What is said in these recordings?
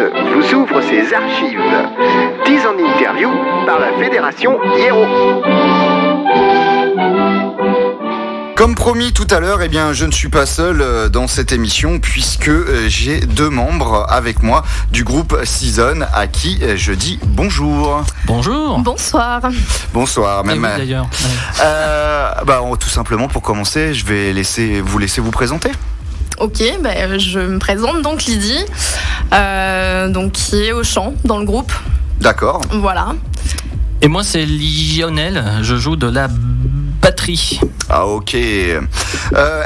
vous ouvre ses archives. 10 en interview par la Fédération Hiero. Comme promis tout à l'heure, eh bien, je ne suis pas seul euh, dans cette émission puisque euh, j'ai deux membres avec moi du groupe Season à qui euh, je dis bonjour. Bonjour. Bonsoir. Bonsoir. Et Même, vous, d'ailleurs. euh, bah, tout simplement pour commencer, je vais laisser vous laisser vous présenter. Ok, bah, je me présente donc Lydie, euh, donc qui est au chant dans le groupe. D'accord. Voilà. Et moi, c'est Lionel. Je joue de la batterie. Ah ok. Euh,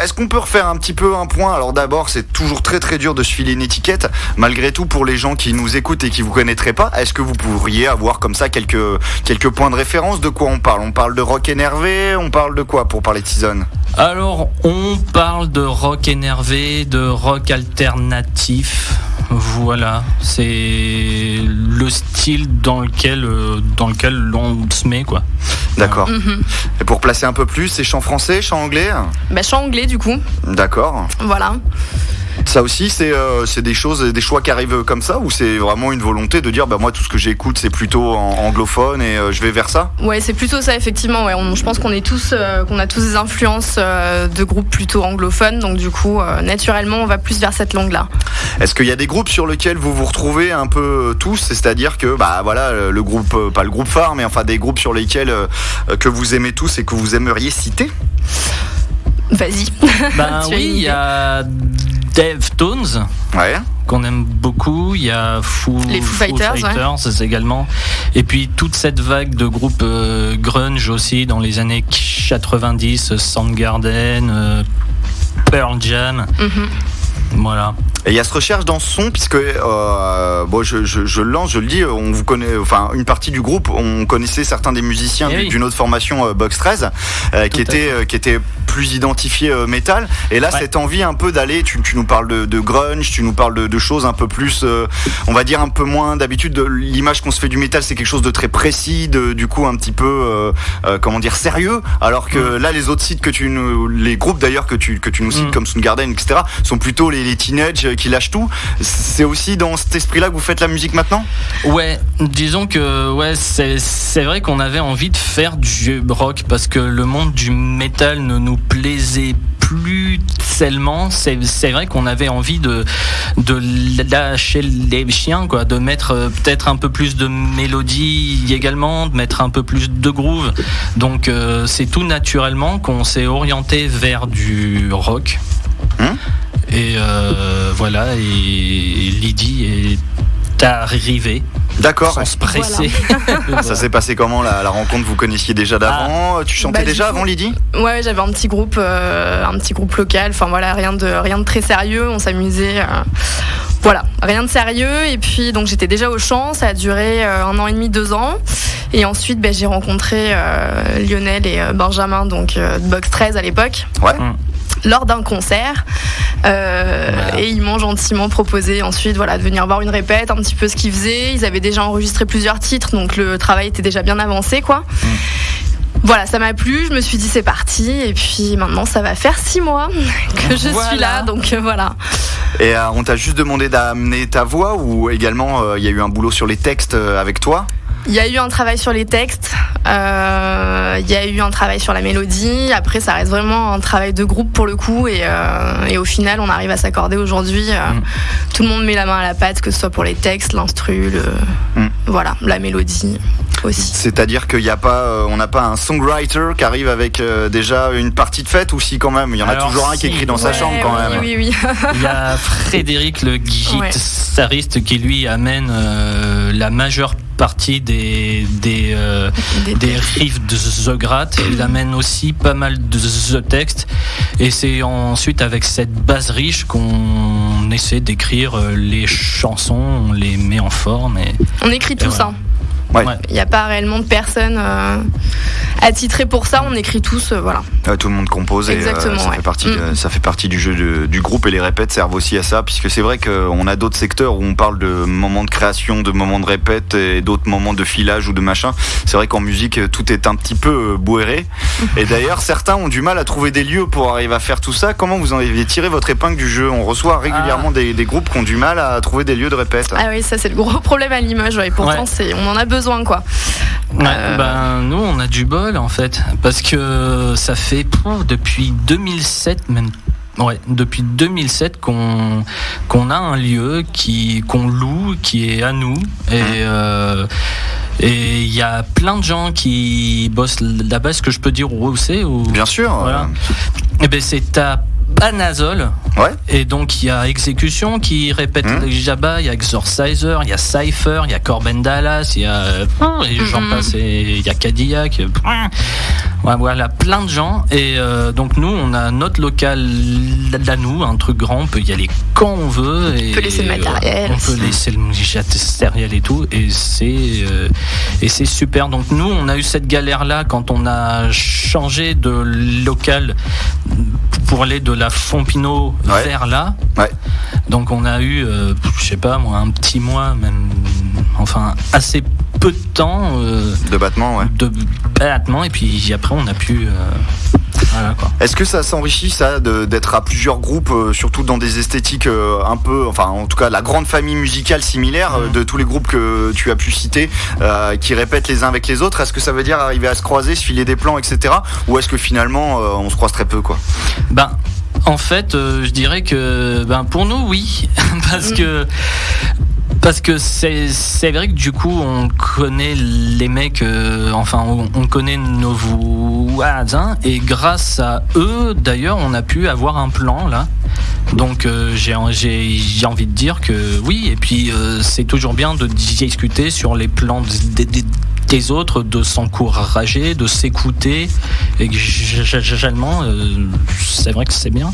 Est-ce qu'on peut refaire un petit peu un point? Alors d'abord, c'est toujours très très dur de se filer une étiquette. Malgré tout, pour les gens qui nous écoutent et qui vous connaîtraient pas, est-ce que vous pourriez avoir comme ça quelques quelques points de référence? De quoi on parle? On parle de rock énervé? On parle de quoi pour parler de Season? Alors, on parle de rock énervé, de rock alternatif. Voilà, c'est le style dans lequel, euh, dans lequel l'on se met, quoi. D'accord. Mhm. Et pour placer un peu plus, c'est chant français, chant anglais? Bah, chant anglais du coup. D'accord. Voilà. Ça aussi, c'est euh, c'est des choses, des choix qui arrivent comme ça ou c'est vraiment une volonté de dire, bah moi tout ce que j'écoute c'est plutôt en anglophone et euh, je vais vers ça? Ouais, c'est plutôt ça effectivement. Ouais. On- je pense qu'on est tous, euh, qu'on a tous des influences euh, de groupes plutôt anglophones, donc du coup, euh, naturellement, on va plus vers cette langue-là. Est-ce qu'il y a des groupes sur lesquels vous vous retrouvez un peu tous? C'est-à-dire que, bah voilà, le groupe, pas le groupe phare, mais enfin des groupes sur lesquels euh, que vous aimez tous et que vous aimeriez citer? Vas-y. Ben oui, il y a Deftones. Ouais. qu'on aime beaucoup. Il y a Foo, Les Foo Fighters, c'est également. Et puis toute cette vague de groupes euh, grunge aussi dans les années 90, Soundgarden, euh, Pearl Jam. Mhm. Voilà. Et il y a cette recherche dans ce son, puisque euh, bon, je, je, lance, je le dis, on vous connaît, enfin une partie du groupe, on connaissait certains des musiciens Eh du- oui. d'une autre formation, euh, Box 13, euh, qui était euh, qui était plus identifié métal. Et là, Ouais. cette envie un peu d'aller, tu, tu nous parles de, de grunge, tu nous parles de, de choses un peu plus, on va dire un peu moins d'habitude. de L'image qu'on se fait du métal, c'est quelque chose de très précis, de, du coup un petit peu, comment dire, sérieux. Alors que là, les autres sites que tu nous, les groupes d'ailleurs que tu que tu nous cites Mm. comme Soundgarden, etc., sont plutôt les, les teenagers qui lâchent tout. C'est aussi dans cet esprit-là que vous faites la musique maintenant? Ouais, disons que ouais, c'est vrai qu'on avait envie de faire du rock parce que le monde du métal ne nous plaisait plus tellement. C'est c'est vrai qu'on avait envie de de lâcher les chiens quoi, de mettre euh, peut-être un peu plus de mélodie également, de mettre un peu plus de groove. Donc euh, c'est tout naturellement qu'on s'est orienté vers du rock. Hum et euh, voilà, et Lydie est arrivée D'accord. sans se presser. Ça s'est passé comment la, la rencontre Vous connaissiez déjà d'avant? Tu chantais Bah, déjà coup- avant Lydie? Ouais, j'avais un petit groupe, euh, un petit groupe local. Enfin voilà, rien de rien de très sérieux. On s'amusait. euh, voilà, rien de sérieux. Et puis donc j'étais déjà au chant. Ça a duré euh, un an et demi, deux ans. Et ensuite, ben, j'ai rencontré euh, Lionel et euh, Benjamin, donc euh, de Box 13 à l'époque. Ouais. Mm. Lors d'un concert, Euh, Voilà. et ils m'ont gentiment proposé ensuite voilà, de venir voir une répète, un petit peu ce qu'ils faisaient. Ils avaient déjà enregistré plusieurs titres, donc le travail était déjà bien avancé. quoi. Voilà, ça m'a plu, je me suis dit c'est parti, et puis maintenant ça va faire six mois que je Voilà. suis là, donc euh, voilà. Et euh, on t'a juste demandé d'amener ta voix ou également euh, il y a eu un boulot sur les textes avec toi? Il y a eu un travail sur les textes, euh, il y a eu un travail sur la mélodie, après ça reste vraiment un travail de groupe pour le coup, et, euh, et au final on arrive à s'accorder aujourd'hui. euh, Mm. Tout le monde met la main à la pâte, que ce soit pour les textes, l'instru, le- Mm. voilà, la mélodie aussi. C'est-à-dire qu'il n'y a pas, euh, on n'a pas un songwriter qui arrive avec euh, déjà une partie de fête ou si quand même Il y en a toujours un qui écrit dans sa ouais, chambre quand oui, même. Oui, oui, Il y a Frédéric, le Ouais. guitariste, qui lui amène euh, la majeure partie des, des, euh, Des des riffs de The Grat. Il amène aussi pas mal de The Text. Et c'est ensuite avec cette base riche qu'on essaie d'écrire euh, les chansons, on les met en forme. Et, On écrit tout voilà. ça. Ouais. Ouais. Il n'y a pas réellement de personnes euh, attitrées pour ça. On écrit tous, euh, voilà. Euh, tout le monde compose et euh, ça, ouais. fait partie, Mm. euh, ça fait partie du jeu de- du groupe et les répètes servent aussi à ça puisque c'est vrai qu'on a d'autres secteurs où on parle de moments de création, de moments de répète et d'autres moments de filage ou de machin. C'est vrai qu'en musique tout est un petit peu euh, bourré et d'ailleurs certains ont du mal à trouver des lieux pour arriver à faire tout ça. Comment vous en avez tiré votre épingle du jeu? On reçoit régulièrement des, des groupes qui ont du mal à trouver des lieux de répète. Ah oui, ça c'est le gros problème à Limoges. ouais. Et pourtant, on en a besoin, quoi. Ouais, Euh. ben, nous, on a du bol en fait, parce que ça fait depuis 2007 même. Ouais, depuis 2007 qu'on qu'on a un lieu qui qu'on loue, qui est à nous et euh, et il y a plein de gens qui bossent là-bas. Est-ce que je peux dire où c'est ou Bien sûr. Voilà. Eh ben c'est à Panazol. Ouais. Et donc il y a Exécution qui répète les Jabba, il y a Exorciser, il y a Cypher, il y a Corben Dallas, il y a euh, et j'en Mhm. passe, et il y a Cadillac. Ouais, voilà, plein de gens. Et euh, donc nous, on a notre local à nous, un truc grand, on peut y aller quand on veut. Et, On peut laisser le matériel On peut laisser le matériel et tout. Et c'est euh, et c'est super. Donc nous, on a eu cette galère-là quand on a changé de local pour aller de la Fompino Ouais. vers là. Ouais. Donc on a eu, euh, je sais pas moi, un petit mois, même, enfin assez peu de temps euh, De battement, ouais. de battement, et puis après on a pu, euh, voilà quoi. Est-ce que ça s'enrichit ça de- d'être à plusieurs groupes, euh, surtout dans des esthétiques euh, un peu, enfin en tout cas la grande famille musicale similaire euh, Mhm. de tous les groupes que tu as pu citer, euh, qui répètent les uns avec les autres Est-ce que ça veut dire arriver à se croiser, se filer des plans, etc. Ou est-ce que finalement euh, on se croise très peu quoi? Ben, en fait, euh, je dirais que ben, pour nous, oui. parce Mm. que. Parce que c'est vrai que du coup on connaît les mecs, euh, enfin on, on connaît nos voisins et grâce à eux d'ailleurs on a pu avoir un plan là. Donc euh, j'ai envie de dire que oui et puis euh, c'est toujours bien de discuter sur les plans des, autres, de s'encourager, de s'écouter et généralement euh, c'est vrai que c'est bien.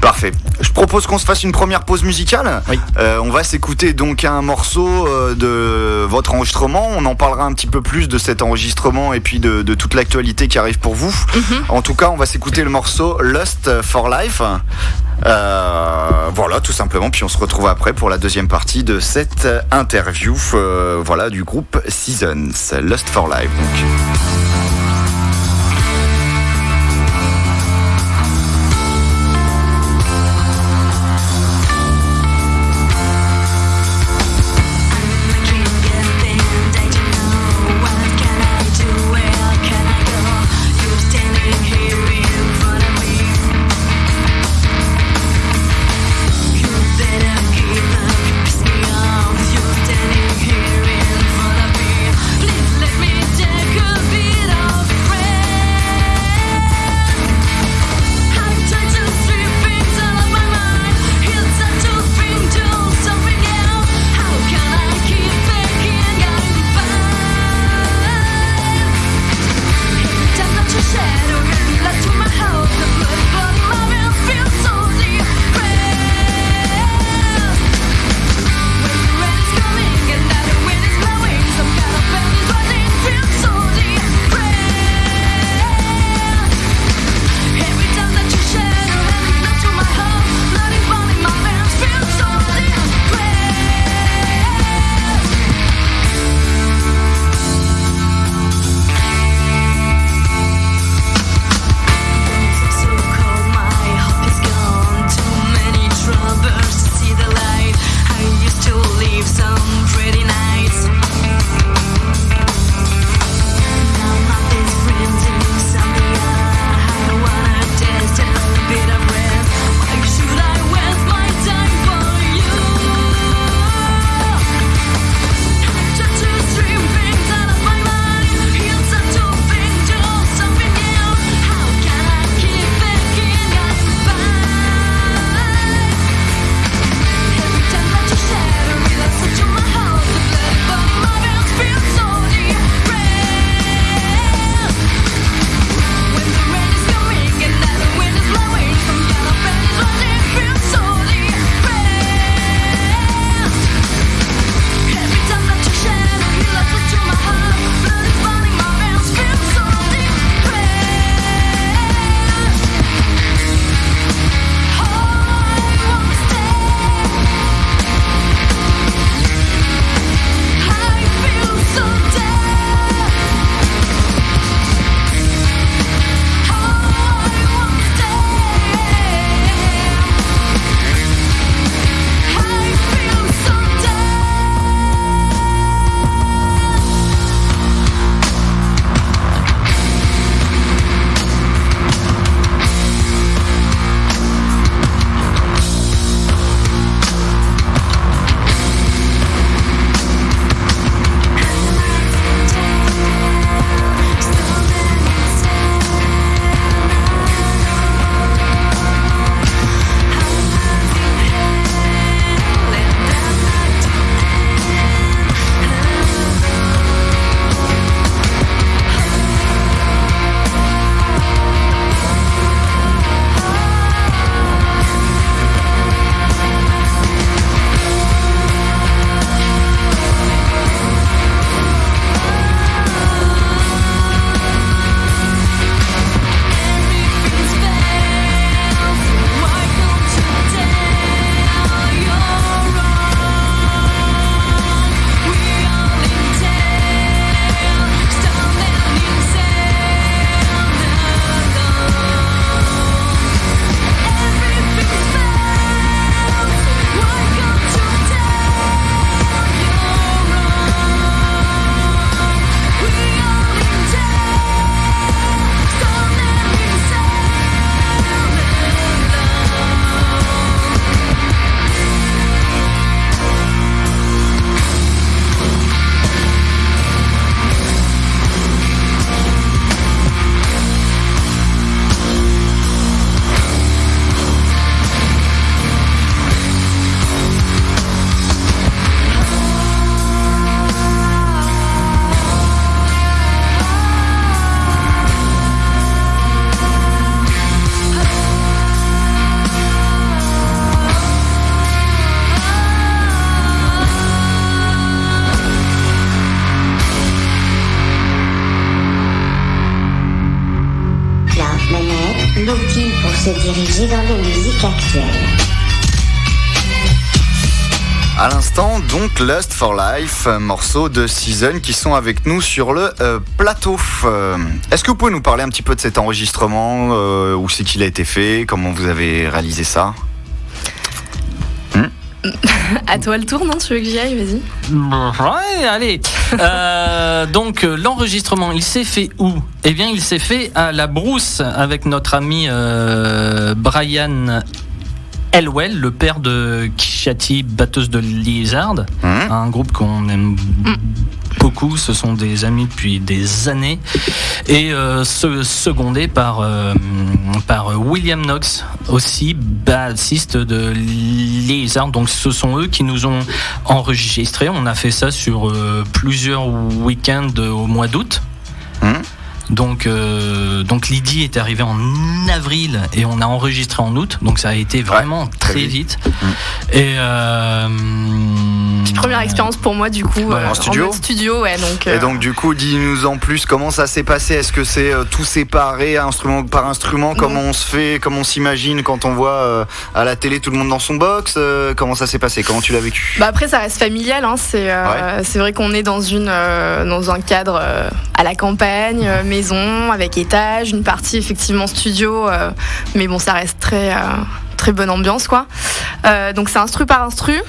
Parfait. Je propose qu'on se fasse une première pause musicale. Oui. Euh, on va s'écouter donc un morceau euh, de votre enregistrement. On en parlera un petit peu plus de cet enregistrement et puis de, de toute l'actualité qui arrive pour vous. En tout cas, on va s'écouter le morceau Lust for Life. Euh, voilà, tout simplement. Puis on se retrouve après pour la deuxième partie de cette interview euh, voilà, du groupe Seasons. Lust for Life. Donc. Actuelles. À l'instant, donc Lust for Life, euh, morceau de Season qui sont avec nous sur le euh, plateau. Euh, Est-ce que vous pouvez nous parler un petit peu de cet enregistrement Où c'est qu'il a été fait Comment vous avez réalisé ça? À toi le tour, non Tu veux que j'y aille Vas-y. Ouais, allez. Euh, donc euh, l'enregistrement, il s'est fait où? Eh bien, il s'est fait à la Brousse avec notre ami euh, Brian Elwell, le père de Kishati, batteuse de Lizard, Hum un groupe qu'on aime beaucoup. Ce sont des amis depuis des années et euh, se- secondé par euh, par William Knox, aussi bassiste de Lizard. Donc ce sont eux qui nous ont enregistré. On a fait ça sur euh, plusieurs week-ends au mois d'août. Hum Donc, euh, donc Lydie est arrivée en avril et on a enregistré en août. Donc ça a été vraiment très très vite. vite. Et euh, Première expérience pour moi du coup Ouais, euh, en studio mode studio, ouais. Donc, euh, Et donc du coup, dis-nous en plus comment ça s'est passé? Est-ce que c'est euh, tout séparé, instrument par instrument? Comment on se fait? Comment on s'imagine quand on voit euh, à la télé tout le monde dans son box? Euh, Comment ça s'est passé? Comment tu l'as vécu? Bah après ça reste familial, hein. c'est euh, c'est vrai qu'on est dans une euh, dans un cadre euh, à la campagne, euh, maison avec étage, une partie effectivement studio, euh, mais bon ça reste très euh, très bonne ambiance quoi. Euh, donc c'est instru par instru.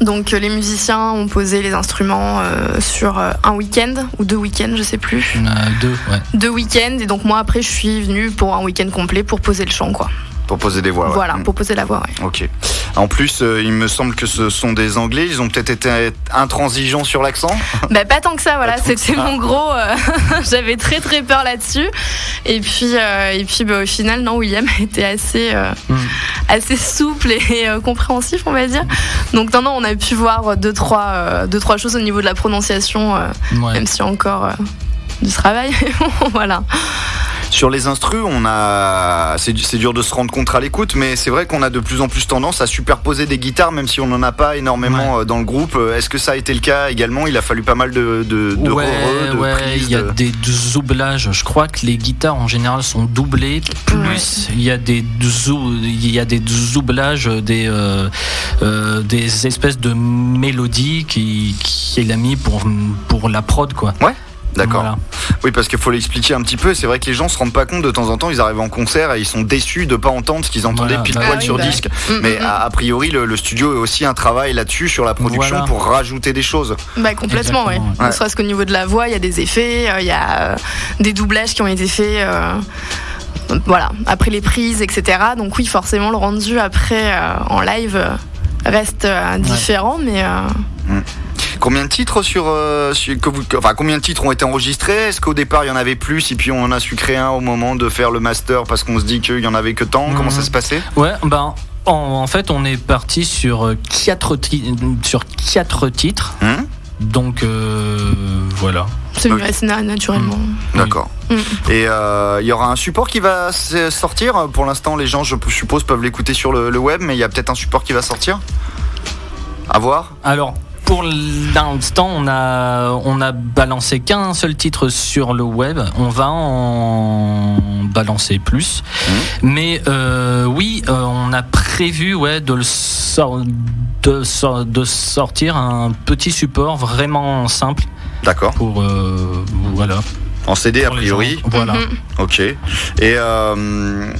Donc les musiciens ont posé les instruments euh, sur euh, un week-end ou deux week-ends, je sais plus, deux, ouais. deux week-ends et donc moi après je suis venue pour un week-end complet pour poser le chant quoi. Pour poser des voix. ouais. Voilà, Mm. pour poser la voix. Ouais. Ok. En plus, euh, il me semble que ce sont des Anglais. Ils ont peut-être été intransigeants sur l'accent. Bah pas tant que ça, voilà, c'était mon gros. euh, J'avais très très peur là-dessus. Et puis euh, et puis bah, au final, non, William était assez euh, Mm. assez souple et euh, compréhensif, on va dire. Donc non non, on a pu voir deux trois euh, deux trois choses au niveau de la prononciation, euh, Ouais. même s'il y a encore euh, du travail. voilà. Sur les instrus, on a, c'est c'est dur de se rendre compte à l'écoute, mais c'est vrai qu'on a de plus en plus tendance à superposer des guitares, même si on n'en a pas énormément euh, dans le groupe. Euh, Est-ce que ça a été le cas également? Il a fallu pas mal de, de, de ouais, re-re, de ouais, prises, il y a de- des doublages. Je crois que les guitares en général sont doublées. Plus il y a des zou- il y a des doublages, des euh, euh, des espèces de mélodies qui qu'il a mis pour pour la prod quoi. D'accord. Voilà. Oui, parce qu'il faut l'expliquer un petit peu. C'est vrai que les gens se rendent pas compte de temps en temps. Ils arrivent en concert et ils sont déçus de pas entendre ce qu'ils entendaient Voilà. pile Bah poil oui, sur bah. disque. Mm, Mais mm, mm. a, a priori, le, le studio est aussi un travail là-dessus sur la production Voilà. pour rajouter des choses. Bah complètement, ouais. Exactement, ouais. Ne serait-ce qu'au niveau de la voix, il y a des effets, euh, il y a euh, des doublages qui ont été faits. euh, voilà, après les prises, etc. Donc oui, forcément, le rendu après euh, en live euh, reste euh, différent, mais euh, Combien de titres sur, euh, sur- que vous, enfin combien de titres ont été enregistrés? Est-ce qu'au départ il y en avait plus et puis on en a su créer un au moment de faire le master parce qu'on se dit qu'il y en avait que tant? Comment Mhm. ça se passait? Ouais, ben en, en fait on est parti sur euh, quatre sur quatre titres. Hum Donc euh, voilà. c'est Ok. mieux assez na- naturellement. D'accord. Mm. Et euh, il y aura un support qui va sortir? Pour l'instant, les gens, je suppose, peuvent l'écouter sur le, le web, mais il y a peut-être un support qui va sortir? À voir. Alors, pour l'instant, on a, on a balancé qu'un seul titre sur le web. On va en balancer plus. Mais euh, oui, euh, on a prévu ouais, de, le sor- de, sor- de sortir un petit support vraiment simple D'accord. pour. euh, voilà. En CD, a priori. Voilà. Mhm. Ok. Et euh,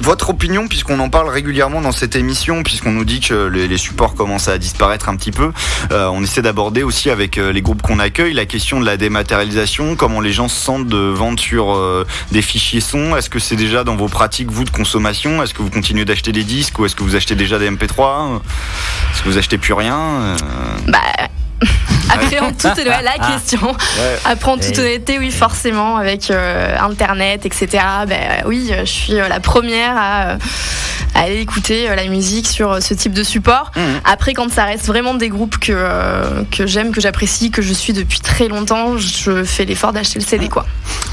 votre opinion, puisqu'on en parle régulièrement dans cette émission, puisqu'on nous dit que les, les supports commencent à disparaître un petit peu, euh, on essaie d'aborder aussi avec euh, les groupes qu'on accueille la question de la dématérialisation, comment les gens se sentent de vendre sur euh, des fichiers son. Est-ce que c'est déjà dans vos pratiques, vous, de consommation? Est-ce que vous continuez d'acheter des disques ou est-ce que vous achetez déjà des MP3 Est-ce que vous achetez plus rien Euh, Bah, après, en toute ouais, la Ah. question. ouais. Après, en toute honnêteté, oui, forcément, avec euh, Internet, etc. Ben oui, je suis euh, la première à, euh, à aller écouter euh, la musique sur euh, ce type de support. Mhm. Après, quand ça reste vraiment des groupes que, euh, que j'aime, que j'apprécie, que je suis depuis très longtemps, je fais l'effort d'acheter le CD, quoi.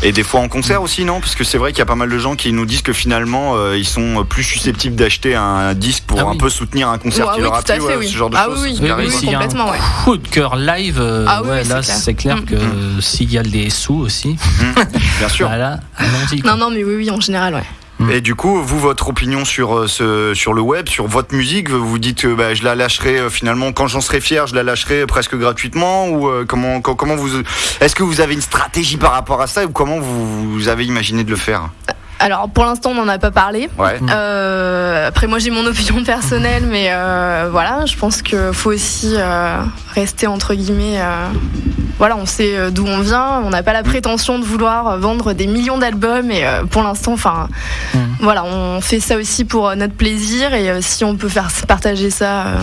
Et des fois en concert aussi, non? Parce que c'est vrai qu'il y a pas mal de gens qui nous disent que finalement, euh, ils sont plus susceptibles d'acheter un disque pour Ah un oui. peu soutenir un concert Ouais, qui oui, leur a plu, ouais, oui. ce genre de Ah choses. oui, complètement, ouais. Coup de cœur live, euh, Ah oui, ouais, oui, là c'est clair. Mm. que s'il y a les sous aussi, Bien sûr. voilà, allons-y. quoi. Non, non, mais oui, oui, en général, ouais. Mm. Et du coup, vous, votre opinion sur, euh, ce, sur le web, sur votre musique, vous dites que bah, je la lâcherai euh, finalement quand j'en serai fier, je la lâcherai presque gratuitement ou euh, comment, co- comment vous est-ce que vous avez une stratégie par rapport à ça ou comment vous, vous avez imaginé de le faire? Alors pour l'instant, on n'en a pas parlé. Ouais. Euh, après, moi j'ai mon opinion personnelle, mais euh, voilà, je pense qu'il faut aussi euh, rester entre guillemets. euh, voilà, on sait d'où on vient, on n'a pas la prétention de vouloir vendre des millions d'albums, et euh, pour l'instant, enfin, Mm. voilà, on fait ça aussi pour notre plaisir, et euh, si on peut faire partager ça euh,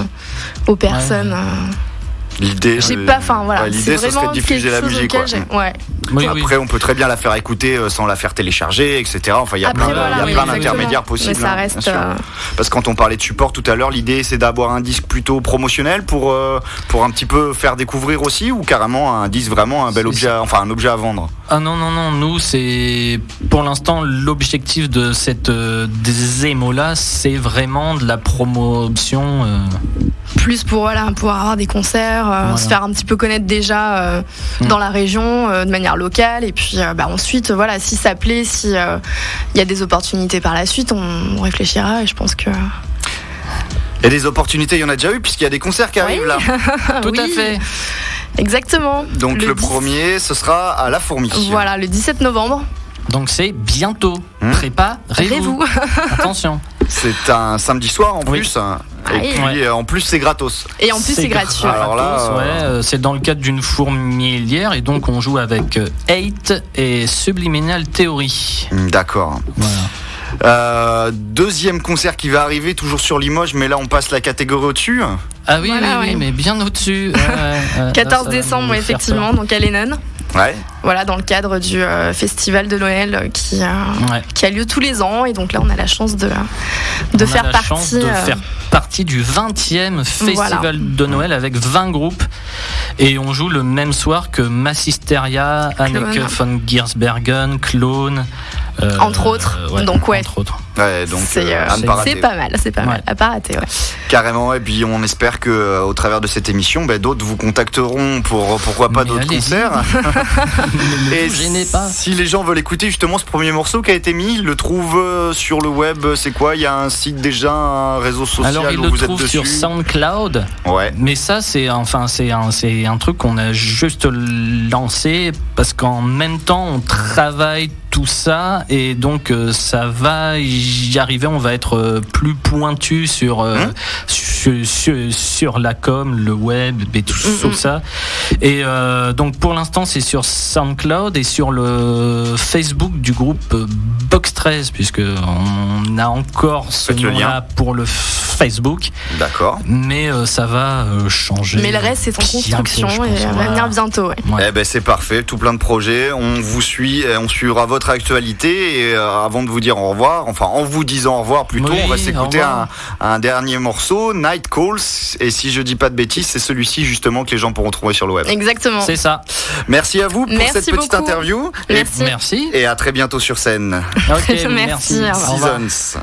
aux personnes, euh, L'idée, j'ai pas, enfin voilà, ouais, l'idée ce serait de diffuser la musique. auquel quoi. j'ai- ouais. Oui, oui. Après, on peut très bien la faire écouter euh, sans la faire télécharger, etc. Enfin, il y a Après, plein, voilà, oui, d'intermédiaires possibles. Mais ça hein, reste. euh, Parce que quand on parlait de support tout à l'heure, l'idée c'est d'avoir un disque plutôt promotionnel pour, euh, pour un petit peu faire découvrir aussi ou carrément un disque vraiment un bel objet, enfin un objet à vendre? Ah non, non, non, nous, c'est pour l'instant l'objectif de cette euh, démo-là, c'est vraiment de la promotion. Plus pour voilà, pouvoir avoir des concerts, euh, Voilà. se faire un petit peu connaître déjà euh, Mm. dans la région euh, de manière locale et puis euh, bah, ensuite voilà si ça plaît, si euh, il y a des opportunités par la suite, on, on réfléchira et je pense que Et des opportunités, il y en a déjà eu puisqu'il y a des concerts qui arrivent là. Tout à fait. exactement. Donc le, 10 premier, ce sera à la fourmi. Voilà le 17 novembre. Donc c'est bientôt. Préparez-vous. Préparez-vous. Attention. C'est un samedi soir en Oui. plus. hein. Et Ah, puis ouais. euh, en plus c'est gratos. Et en plus c'est gratuit. Alors là, euh, ouais, euh, c'est dans le cadre d'une fourmilière et donc on joue avec euh, Eight et Subliminal Theory. Hmm, D'accord. Voilà. Euh, deuxième concert qui va arriver, toujours sur Limoges, mais là on passe la catégorie au-dessus. Ah oui, Voilà, oui, oui, mais bien au-dessus. Ouais, ouais, ouais. Là, 14 ça va décembre effectivement donc à Lennon. Ouais. Voilà dans le cadre du euh, festival de Noël euh, qui euh. Ouais. qui a lieu tous les ans et donc là on a la chance de de On a faire la partie chance de euh, faire partie du 20e festival Voilà. de Noël avec 20 groupes et on joue le même soir que Massisteria, Anneke von Giersbergen, Clone Entre autres. Donc, ouais. entre autres. Ouais, donc c'est euh, euh, pas rater. c'est pas mal, c'est pas Ouais. mal. À pas rater, ouais. Carrément, et puis on espère que euh, au travers de cette émission, ben, d'autres vous contacteront pour pourquoi pas d'autres concerts. Et vous gênez pas. si les gens veulent écouter justement ce premier morceau qui a été mis, ils le trouvent euh, sur le web. C'est quoi? Il y a un site déjà, un réseau social Alors il où le vous êtes trouve dessus? sur SoundCloud, Ouais. mais ça c'est enfin c'est un c'est un truc qu'on a juste lancé parce qu'en même temps on travaille tout ça et donc euh, ça va y arriver, on va être euh, plus pointu sur euh, Hein sur, sur- sur la com, le web et tout, Mm, mm. ça. Et donc pour l'instant c'est sur SoundCloud et sur le Facebook du groupe euh, Box 13 puisque on a encore ce nom-là pour le Facebook, D'accord. mais euh, ça va euh, changer. Mais le reste c'est en construction pense, et va venir bientôt, ouais. Ouais. Eh ben c'est parfait, tout plein de projets. On vous suit, et on suivra votre actualité. Et euh, avant de vous dire au revoir, enfin en vous disant au revoir plutôt, Oui, on va s'écouter un, dernier morceau, Night Calls. Et si je dis pas de bêtises, c'est celui-ci justement que les gens pourront trouver sur le web. Exactement. C'est ça. Merci à vous pour Merci cette petite beaucoup. interview. Et, Merci. Merci. et à très bientôt sur scène. Ok, Merci, revoir. Seasons.